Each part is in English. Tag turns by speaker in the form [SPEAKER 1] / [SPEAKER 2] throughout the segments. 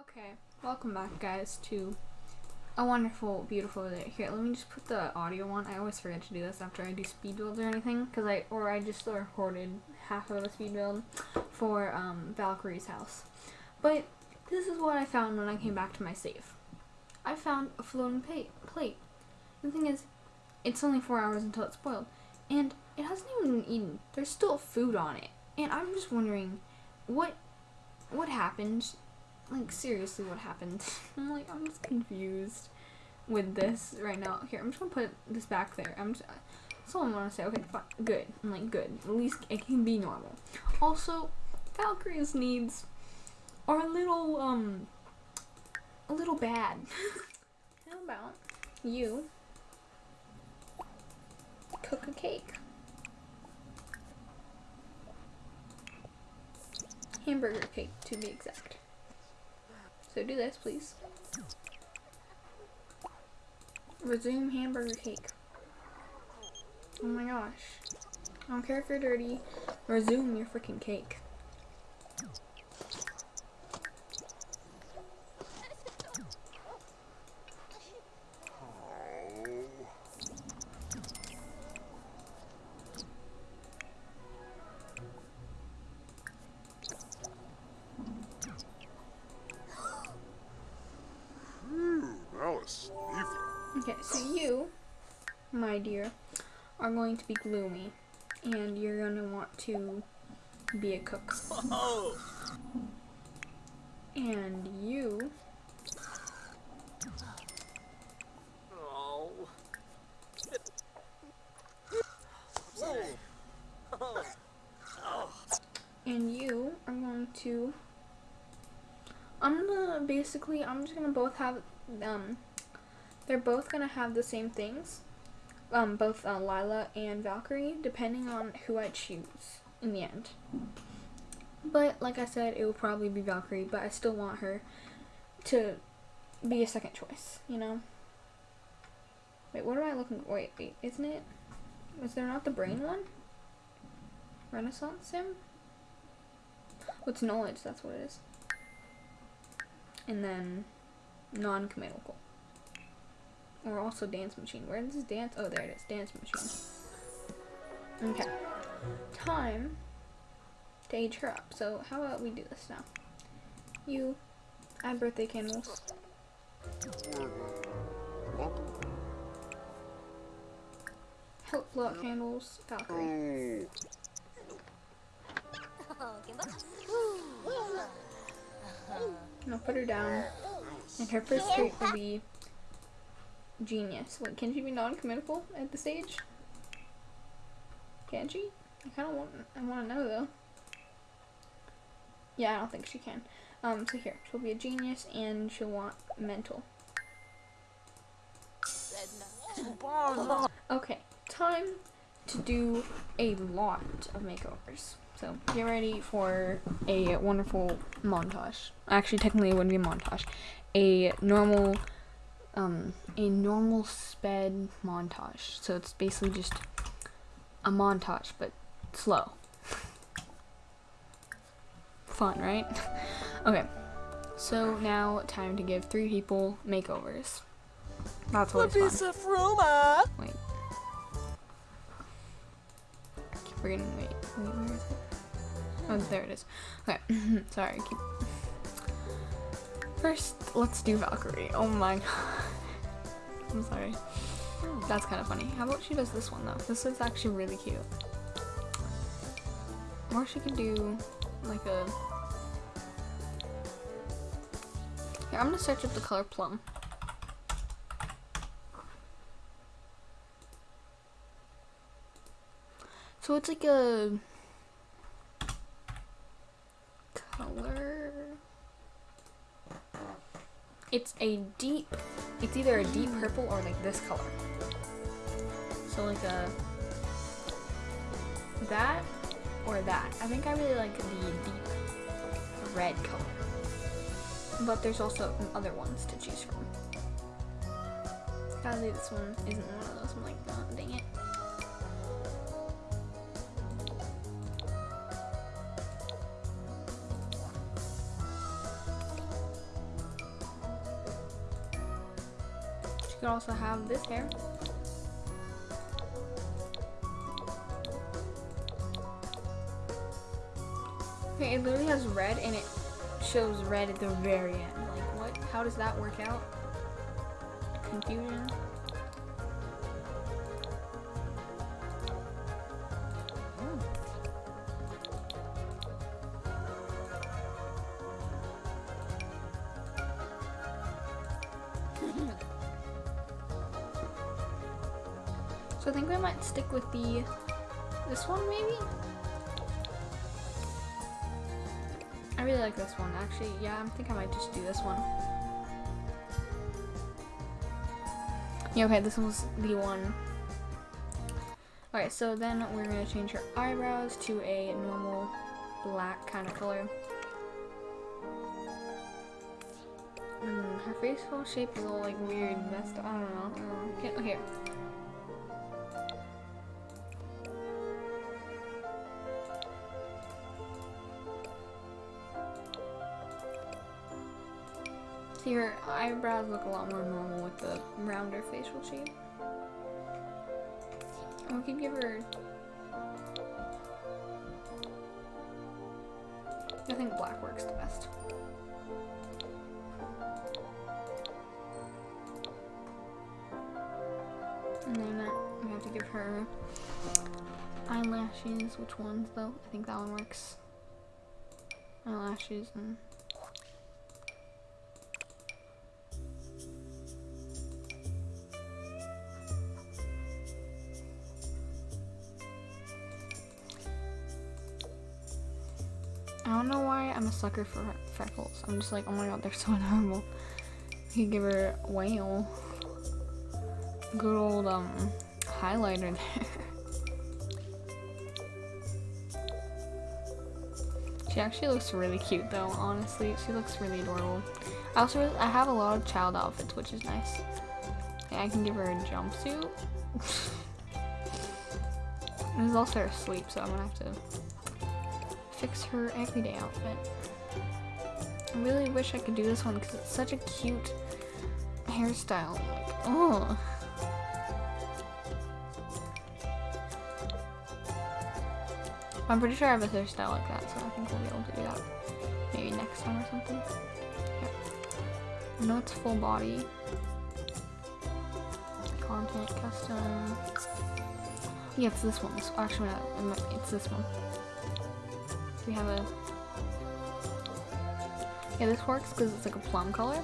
[SPEAKER 1] Okay, welcome back guys to a wonderful, beautiful day. Here, let me just put the audio on. I always forget to do this after I do speed builds or anything, because I, or I just recorded half of a speed build for um, Valkyrie's house. But this is what I found when I came back to my safe. I found a floating plate. The thing is, it's only four hours until it's spoiled, and it hasn't even been eaten. There's still food on it, and I'm just wondering, what, what happened like, seriously, what happened? I'm like, I'm just confused with this right now. Here, I'm just gonna put this back there. I'm just, that's all I want to say. Okay, fine. Good. I'm like, good. At least it can be normal. Also, Valkyrie's needs are a little, um, a little bad. How about you cook a cake? Hamburger cake, to be exact. So do this, please. Resume hamburger cake. Oh my gosh. I don't care if you're dirty. Resume your freaking cake. Oh. And you... And you are going to... I'm gonna, basically, I'm just gonna both have, um, they're both to have the same things, um, both uh, Lila and Valkyrie, depending on who I choose in the end. But, like I said, it will probably be Valkyrie, but I still want her to be a second choice, you know? Wait, what am I looking Wait, wait, isn't it? Is there not the brain one? Renaissance sim? What's knowledge? That's what it is. And then non-committal. Or also dance machine. Where is this dance? Oh, there it is. Dance machine. Okay. Time age her up. So how about we do this now? You add birthday candles. Help out candles. Valkyrie. I'll put her down. And her first trait will be Genius. Wait, can she be non-committal at the stage? Can she? I kind of want. I want to know though. Yeah, I don't think she can. Um, so here, she'll be a genius, and she'll want mental. Okay, time to do a lot of makeovers. So get ready for a wonderful montage. Actually, technically, it wouldn't be a montage. A normal um, a normal sped montage. So it's basically just a montage, but slow. Fun, right? okay. So now time to give three people makeovers. That's always fun. piece of rumor. Wait. keep forgetting. Wait. Wait. Where is it? Oh, there it is. Okay. Sorry. Keep. First, let's do Valkyrie. Oh my god. I'm sorry. That's kind of funny. How about she does this one though? This is actually really cute. Or she could do like a... Here, I'm gonna search up the color plum. So it's like a color. It's a deep it's either a deep mm. purple or like this color. So like a that or that. I think I really like the deep red color. But there's also other ones to choose from. Sadly, this one isn't one of those. I'm like, oh, dang it. You could also have this hair. Okay, it literally has red and it shows red at the very end. Like, what? How does that work out? Confusion. Hmm. So I think we might stick with the this one maybe. Like this one actually. Yeah, I think I might just do this one. Yeah, okay, this was the one. Alright, so then we're gonna change her eyebrows to a normal black kind of color. Mm, her facial shape is all like weird, messed up. I don't know. I don't know. Okay, okay. See, her eyebrows look a lot more normal with the rounder facial shape. We could give her... I think black works the best. And then we have to give her eyelashes. Which ones though? I think that one works. Eyelashes and I'm a sucker for freckles. I'm just like, oh my god, they're so adorable. You give her a whale. Good old um highlighter there. she actually looks really cute though, honestly. She looks really adorable. I also really, I have a lot of child outfits, which is nice. Yeah, I can give her a jumpsuit. There's also her sleep, so I'm gonna have to fix her everyday outfit. I really wish I could do this one because it's such a cute hairstyle. Like, oh. I'm pretty sure I have a hairstyle like that, so I think we'll be able to do that maybe next time or something. Yeah. I know it's full body. Content, custom. Yeah, it's this one. Actually, it's this one we have a... Yeah, this works because it's like a plum color.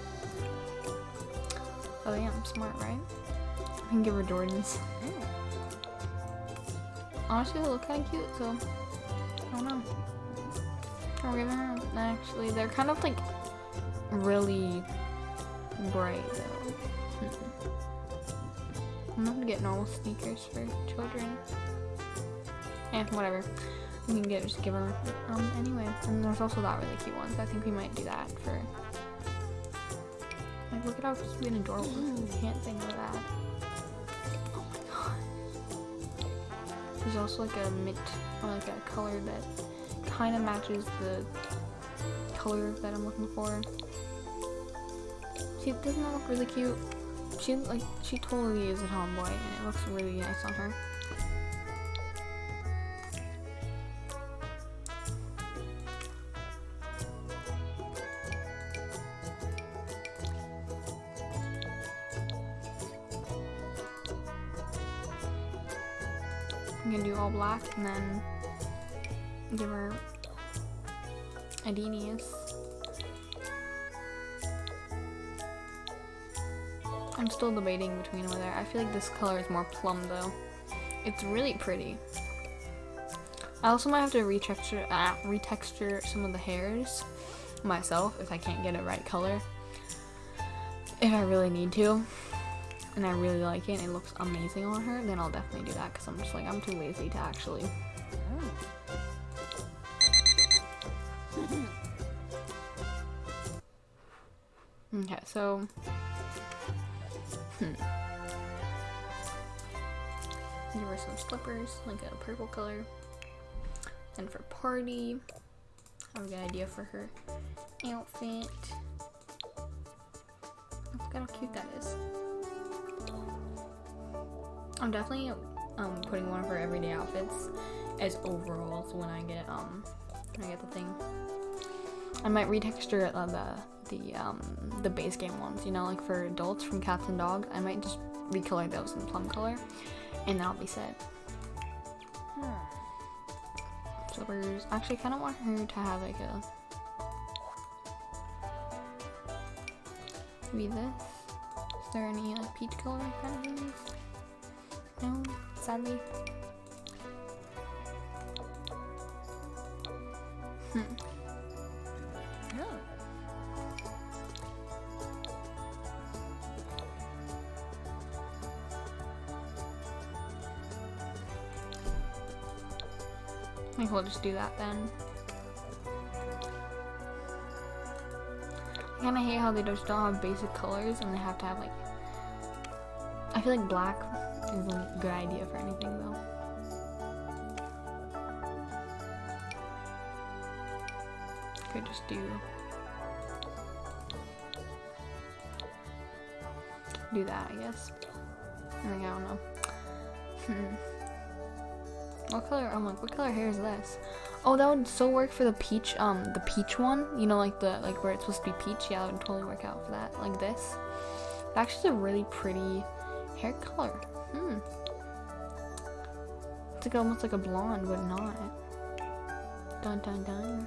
[SPEAKER 1] Oh yeah, I'm smart, right? I can give her Jordans. Honestly, they look kind of cute, so... I don't know. We're giving her... Actually, they're kind of like... Really... bright, though. I'm not gonna get normal sneakers for children. Eh, whatever. We can get just give her um anyway. And there's also that really cute one. So I think we might do that for like look at how cute and adorable this is. Can't think of that. Oh my god. There's also like a mint or like a color that kind of matches the color that I'm looking for. See, doesn't that look really cute? She like she totally is a tomboy and it looks really nice on her. I'm still debating between whether I feel like this color is more plum though. It's really pretty. I also might have to retexture uh, retexture some of the hairs myself if I can't get a right color. If I really need to and I really like it and it looks amazing on her, then I'll definitely do that because I'm just like, I'm too lazy to actually. Okay, so. Hmm. Her some slippers, like a purple color. And for party, I have a good idea for her outfit. Look how cute that is. I'm definitely um putting one of her everyday outfits as overalls when I get um when I get the thing. I might retexture uh, the the um the base game ones, you know, like for adults from Cats and Dogs. I might just recolor those in plum color, and then I'll be set. Slippers. Actually, I kind of want her to have like a maybe this. Is there any like peach color kind of things? No, sadly. Hmm. I think we'll just do that then. I kinda hate how they just don't have basic colors and they have to have like I feel like black is a good idea for anything though. Could just do do that I guess. I think I don't know. Hmm. What color? I'm like, what color hair is this? Oh, that would so work for the peach, um, the peach one. You know, like the, like where it's supposed to be peach. Yeah, it would totally work out for that. Like this. It's actually a really pretty hair color. Hmm. It's like almost like a blonde, but not. Dun dun dun.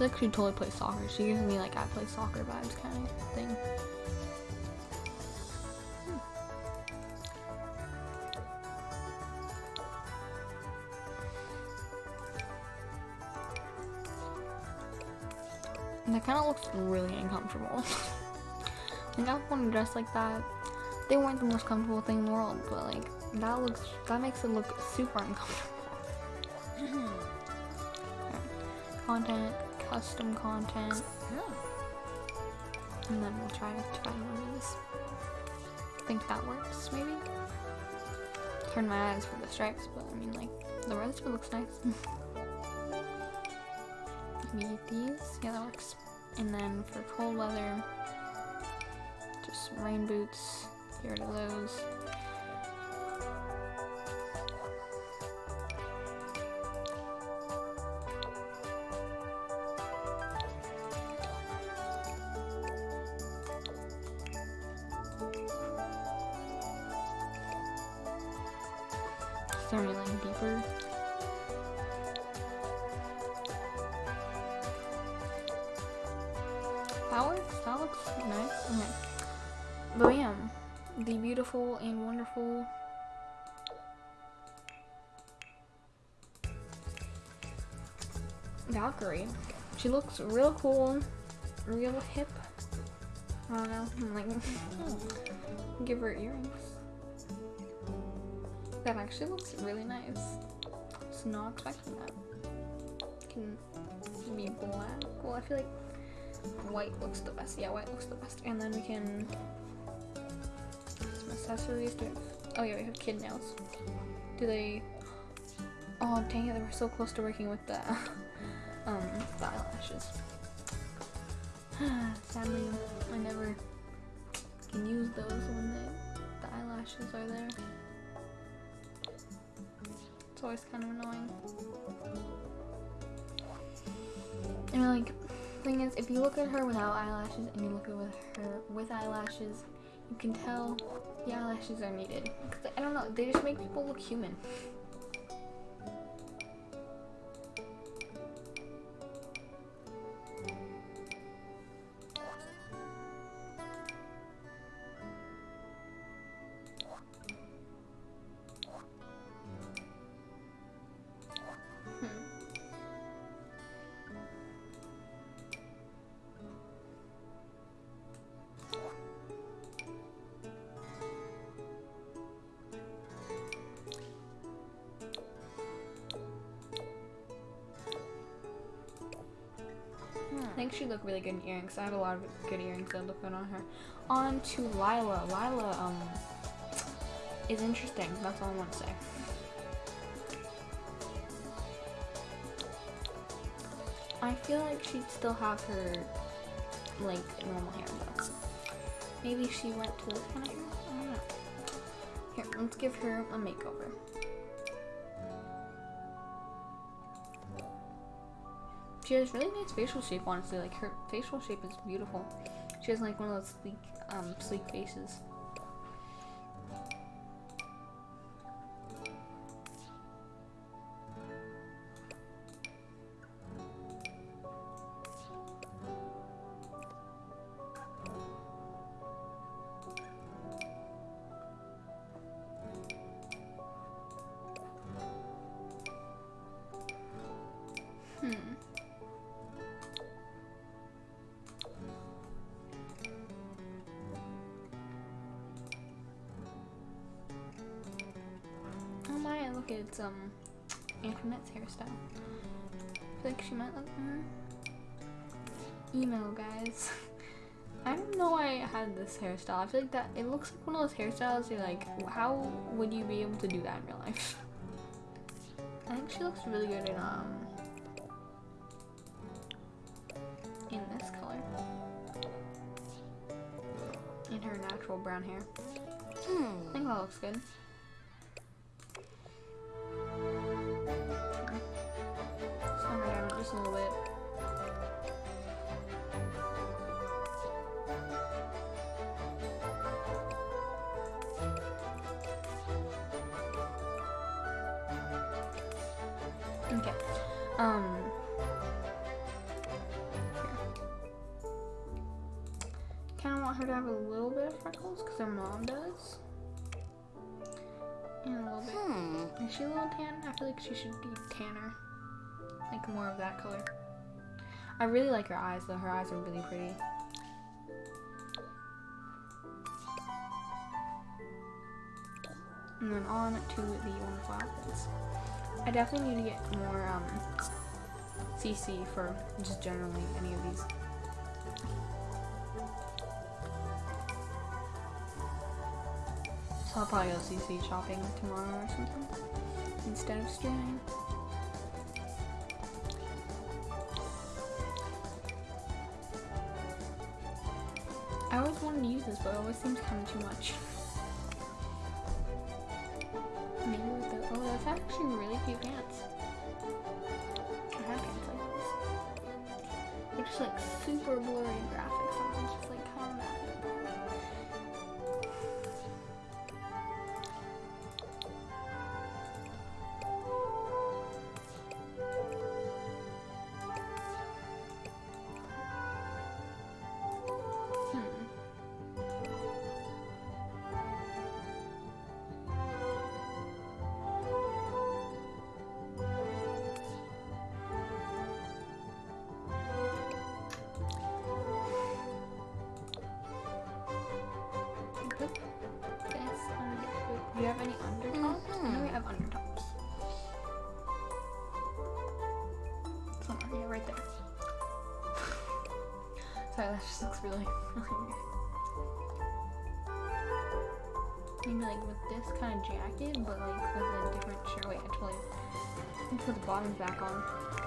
[SPEAKER 1] like she totally plays soccer. She gives me like I play soccer vibes kind of thing. That kind of looks really uncomfortable. like I want to dress like that. They weren't the most comfortable thing in the world, but like that looks that makes it look super uncomfortable. content, custom content, and then we'll try to try one of these. I think that works, maybe. Turn my eyes for the stripes, but I mean like the rest of it looks nice. Maybe these, yeah that works. And then for cold weather, just rain boots, get rid of those. She looks real cool, real hip. I don't know. I'm like, give her earrings. That actually looks really nice. Was not expecting that. Can be black. Well, I feel like white looks the best. Yeah, white looks the best. And then we can some accessories. Do oh yeah, we have kid nails. Do they? Oh dang it! They were so close to working with the um the eyelashes. Sadly, I never can use those when the the eyelashes are there. It's always kind of annoying. And like thing is, if you look at her without eyelashes and you look at her with eyelashes, you can tell the eyelashes are needed. I don't know, they just make people look human. She'd look really good in earrings. I have a lot of good earrings that look good on her. On to Lila. Lila um is interesting. That's all I want to say. I feel like she'd still have her like normal hair, Maybe she went to this kind of hair. I don't know. Here, let's give her a makeover. She has really nice facial shape, honestly. Like her facial shape is beautiful. She has like one of those sleek, um, sleek faces. Hmm. Look, it's um Antoinette's hairstyle. I feel like she might look mm. Email guys. I don't know why I had this hairstyle. I feel like that it looks like one of those hairstyles you're like, how would you be able to do that in real life? I think she looks really good in um in this color. In her natural brown hair. Hmm. I think that looks good. She should be tanner. Like more of that color. I really like her eyes though. Her eyes are really pretty. And then on to the wonderful outfits. I definitely need to get more um, CC for just generally any of these. So I'll probably go CC shopping tomorrow or something instead of streaming. I always wanted to use this, but it always seems kind of too much. Sorry, that just looks really, weird. Maybe like with this kind of jacket, but like with a different shirt. Wait, let me put the bottoms back on.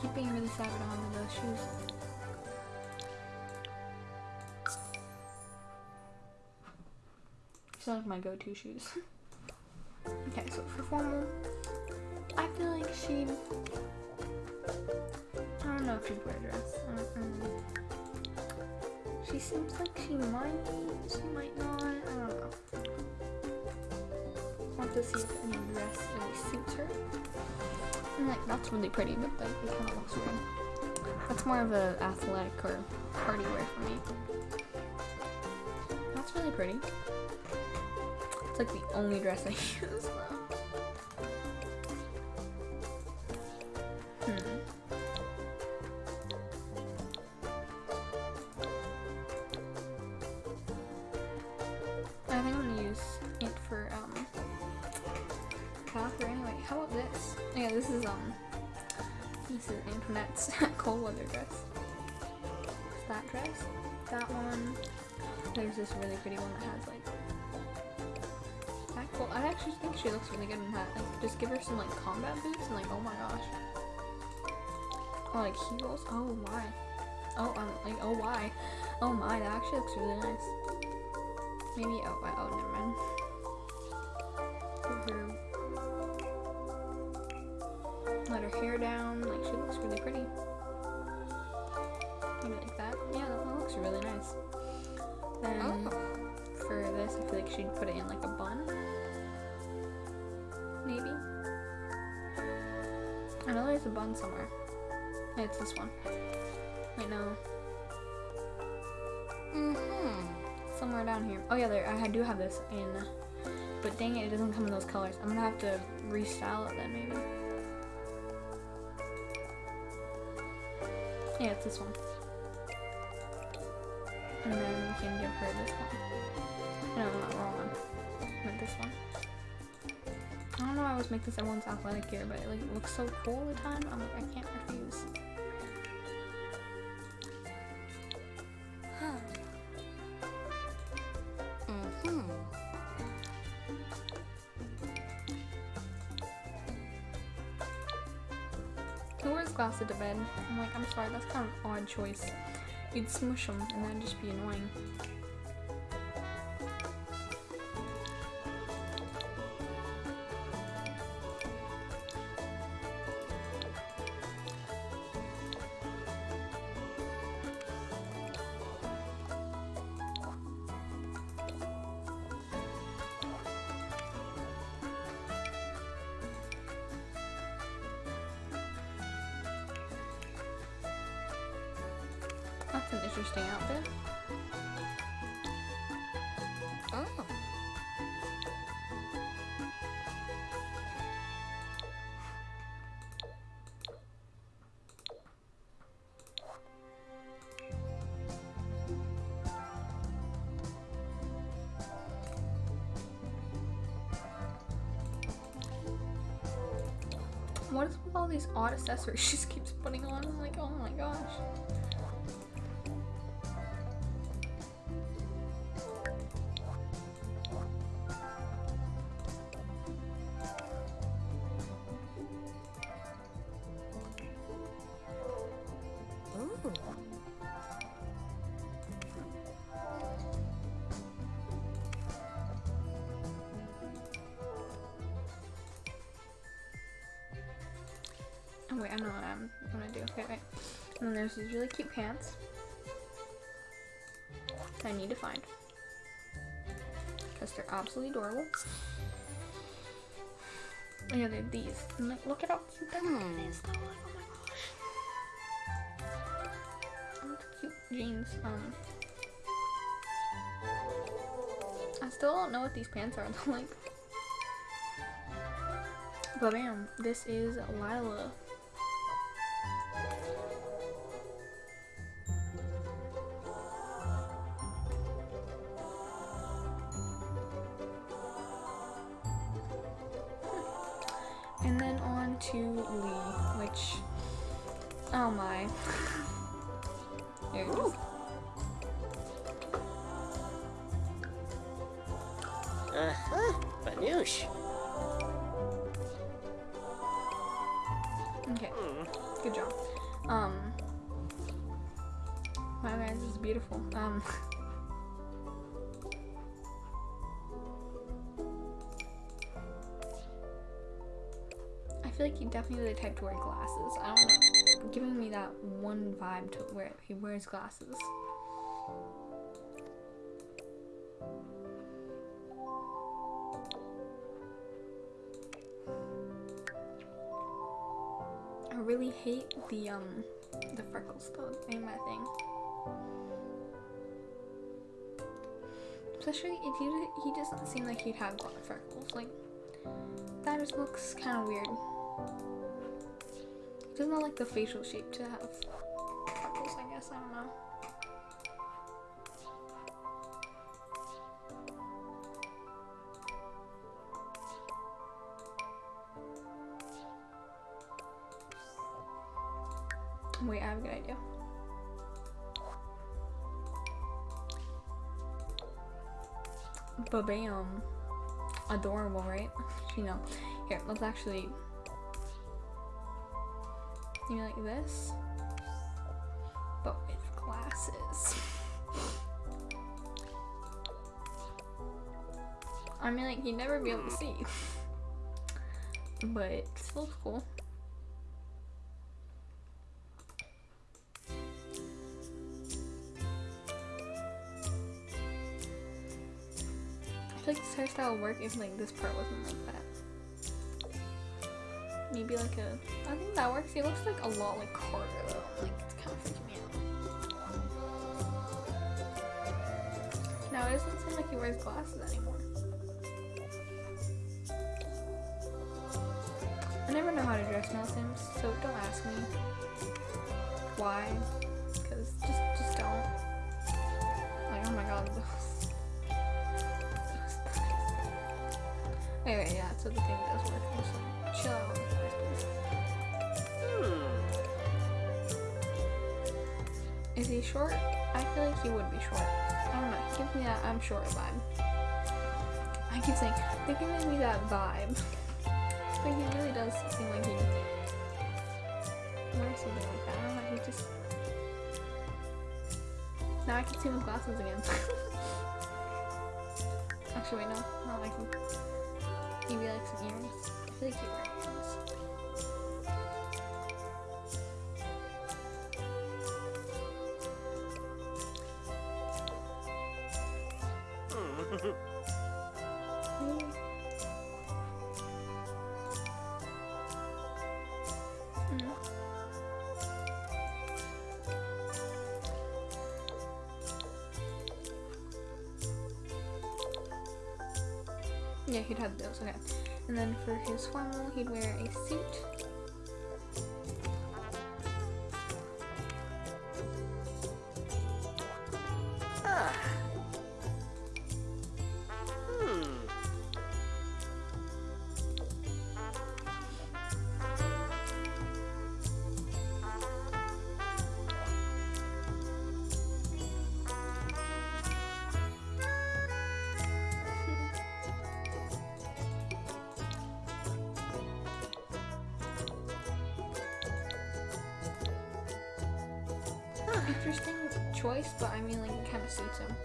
[SPEAKER 1] Keep being really sad I don't those shoes. These are like my go-to shoes. okay, so for formal, I feel like she'd. I don't know if she'd wear a dress. Mm-mm. She seems like she might. She might not. I don't know. I'll have to see if any dress really suits her. And, like that's really pretty, but it kind of looks weird. That's more of a athletic or party wear for me. That's really pretty. It's like the only dress I use though. Looks really good in that. Like just give her some like combat boots and like oh my gosh. Oh like heels. Oh my. Oh um like oh why. Oh my, that actually looks really nice. Maybe oh I- oh never mind. Give her let her hair down. Like she looks really pretty. Maybe like that. Yeah, that, that looks really nice. Then for this, I feel like she'd put it in like a bun. There's a bun somewhere. It's this one. I know.
[SPEAKER 2] Mm-hmm.
[SPEAKER 1] Somewhere down here. Oh yeah, there. I do have this in. But dang it, it doesn't come in those colors. I'm gonna have to restyle it then, maybe. Yeah, it's this one. And then we can give her this one. No, not wrong one. Meant this one. I don't know I always make this everyone's athletic gear, but it like looks so cool all the time. I'm like, I can't refuse.
[SPEAKER 2] Mm-hmm.
[SPEAKER 1] Who wears glasses to bed? I'm like, I'm sorry, that's kind of an odd choice. You'd smush them and that'd just be annoying. Accessories she just keeps putting on? Wait, I know what I'm gonna do. Okay, wait. And then there's these really cute pants. I need to find. Because they're absolutely adorable. Oh yeah, they have these. Like, look at how cute that
[SPEAKER 2] Hmm.
[SPEAKER 1] is though. Like, oh my gosh. Cute jeans. Um. I still don't know what these pants are. though, like. But bam, this is Lila.
[SPEAKER 3] Uh-huh. Banoosh.
[SPEAKER 1] Okay, good job. Um, wow guys, this is beautiful. Um, I feel like he definitely the type to wear glasses. I don't know, giving me that one vibe to where he wears glasses. Hate the um the freckles though. Ain't my thing. Especially if he he doesn't seem like he'd have freckles. Like that just looks kind of weird. He doesn't like the facial shape to have Ba-bam. Adorable, right? You know. Here, let's actually do like this. But with glasses. I mean like you'd never be able to see. but still cool. Hairstyle work if like this part wasn't like that. Maybe like a. I think that works. He looks like a lot like Carter though. Like it's kind of freaking me out. Now it doesn't seem like he wears glasses anymore. I never know how to dress Mel Sims, so don't ask me why. Cause just just don't. Like oh my god. So the thing does work. Just like, chill out the guys, please.
[SPEAKER 3] Hmm.
[SPEAKER 1] Is he short? I feel like he would be short. I don't know. He gives me that I'm short vibe. I keep saying they're giving me that vibe, but he really does seem like he wears something like that. I don't know. He just now I can see him with glasses again. Actually, wait, no, not like him. Maybe like some earrings. I feel like he wears he'd have those, okay. And then for his formal, he'd wear a suit. Interesting choice, but I mean, like, it kind of suits him.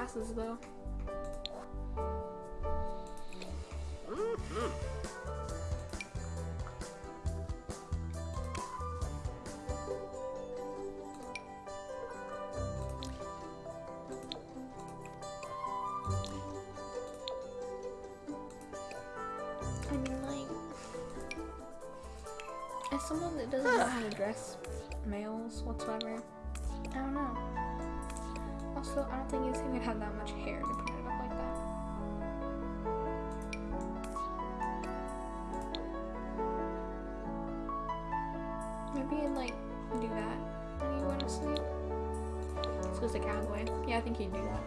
[SPEAKER 1] Glasses, though. I mean, like, as someone that doesn't know how to dress males whatsoever, I don't know. Also, I don't think he's even had that much hair to put it up like that. Maybe he'd like do that when he went to sleep. So it's a cowboy. Yeah, I think he'd do that.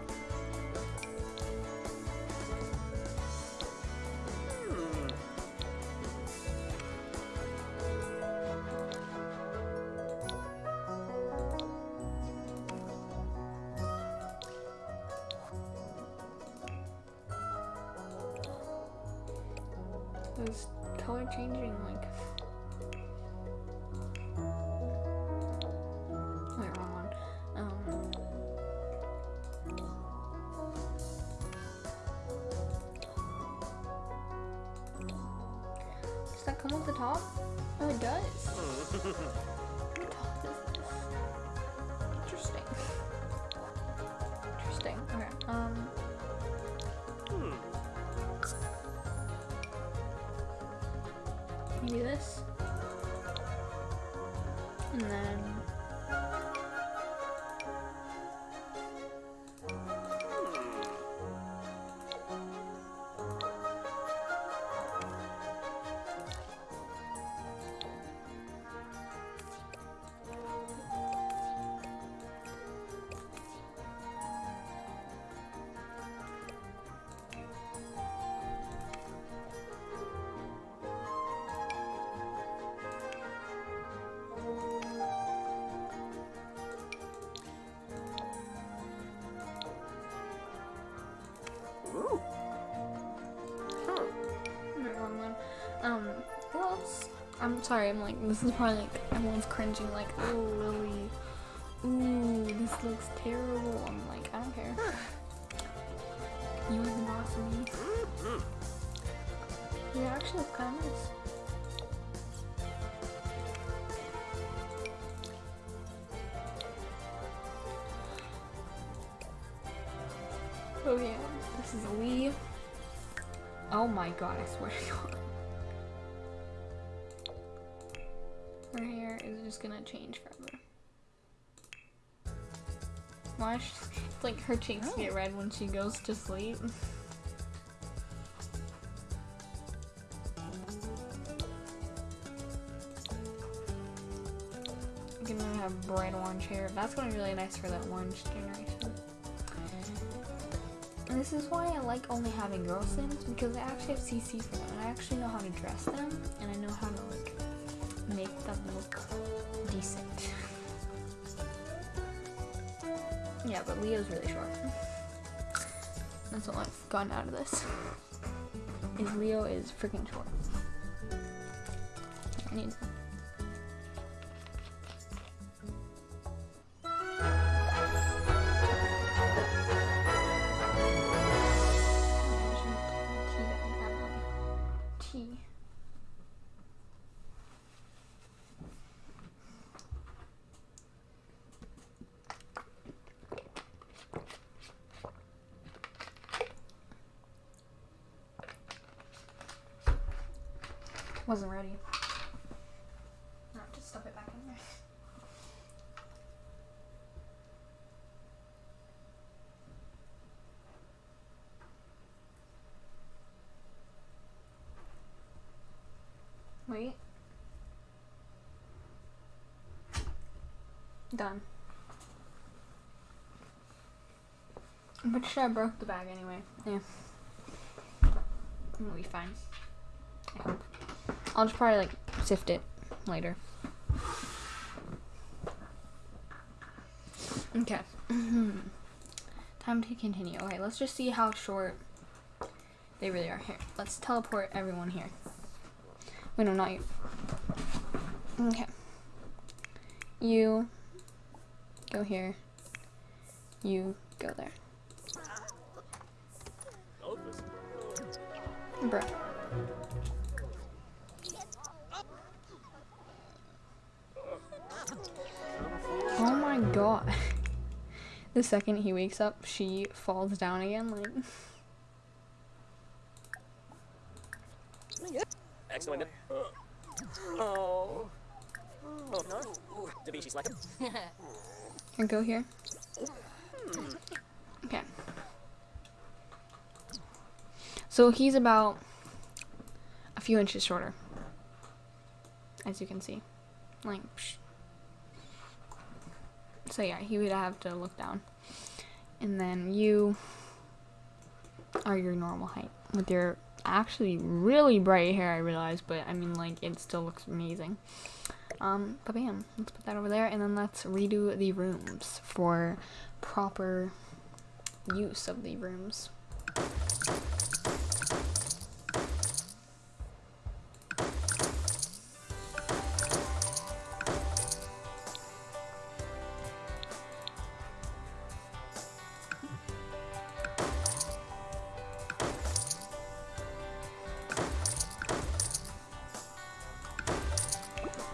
[SPEAKER 1] Come with the top? Oh, it does. What top is this? Interesting. Interesting. Okay. Um.
[SPEAKER 3] Hmm.
[SPEAKER 1] Maybe this. And then. I'm sorry, I'm like, this is probably like, everyone's cringing, like, oh, Lily. Ooh, this looks terrible. I'm like, I don't care. You are the boss of me. You actually look kind of nice. Oh yeah, this is Lee. Oh my god, I swear to god. Just gonna change forever. It's like her cheeks get oh. red when she goes to sleep. I'm gonna have bright orange hair. That's gonna be really nice for that orange generation. And this is why I like only having girl sims because I actually have CC for them and I actually know how to dress them and I know how to yeah, but Leo's really short. That's all I've gotten out of this. Is Leo is freaking short. I need Wasn't ready. No, just stuff it back in there. Wait. Done. I'm pretty sure I broke the bag anyway. Yeah. It'll be fine. I hope. I'll just probably like sift it later. Okay. Time to continue. Okay, let's just see how short they really are. Here, let's teleport everyone here. Wait, no, not you. Okay. You go here. You go there. Bruh. God. The second he wakes up, she falls down again. Like,
[SPEAKER 3] Excellent. Oh. Oh no. Da Vinci Slack.
[SPEAKER 1] and go here. Hmm. Okay. So he's about a few inches shorter, as you can see. Like, psh. So yeah, he would have to look down, and then you are your normal height with your actually really bright hair. I realize, but I mean, like, it still looks amazing. Um, but bam, let's put that over there, and then let's redo the rooms for proper use of the rooms.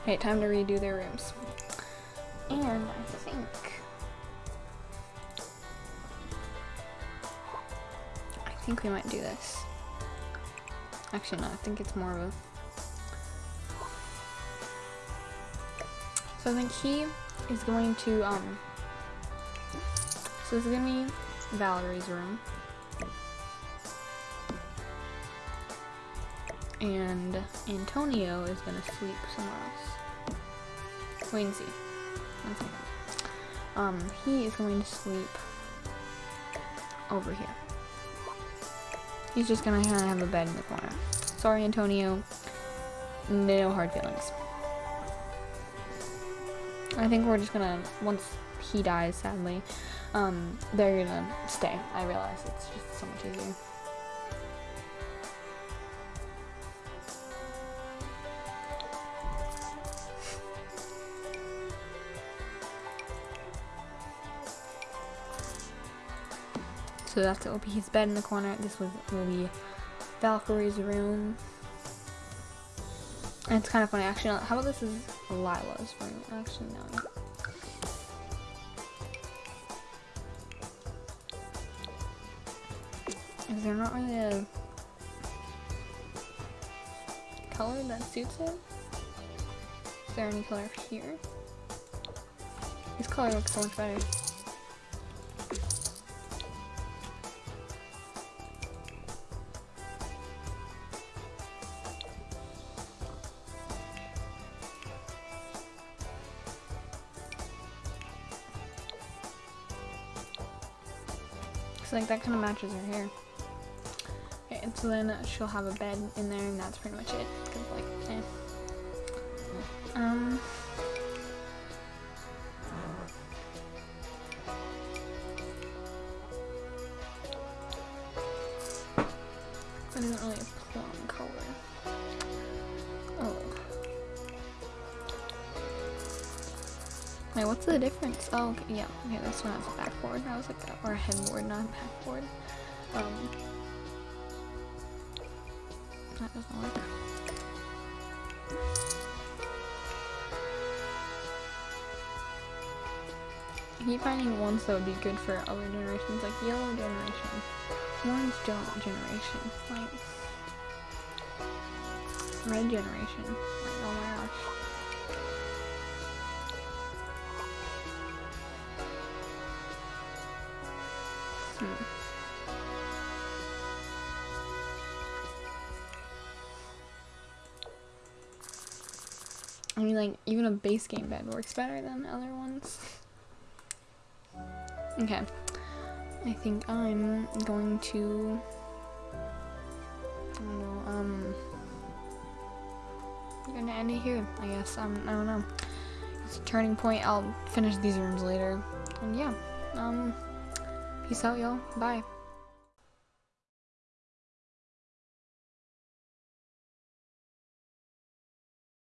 [SPEAKER 1] Okay, time to redo their rooms. And I think I think we might do this. Actually no, I think it's more of a So I think he is going to um so this is gonna be Valerie's room. And Antonio is gonna sleep somewhere else. Wait and see. One second. Um, he is going to sleep over here. He's just gonna kinda have a bed in the corner. Sorry, Antonio. No hard feelings. I think we're just gonna, once he dies, sadly, um, they're gonna stay. I realize it's just so much easier. So that's it will be his bed in the corner. This was will be Valkyrie's room. And it's kind of funny, actually. How about this is Lila's room? Actually, no. Is there not really a color that suits it? Is there any color here? This color looks so much better. That kind of matches her hair. Okay, and so then she'll have a bed in there, and that's pretty much it. 'Cause, like, eh. Wait, what's the difference? Oh, okay, yeah. Okay, this one has a backboard. I was like, that, or a headboard, not a backboard. Um, that doesn't work. I keep finding ones that would be good for other generations, like yellow generation, orange gen- generation, like red generation. Even a base game bed works better than other ones. Okay. I think I'm going to. I don't know, um. I'm gonna end it here, I guess. Um, I don't know. It's a turning point. I'll finish these rooms later. And yeah. Um. Peace out, y'all. Bye.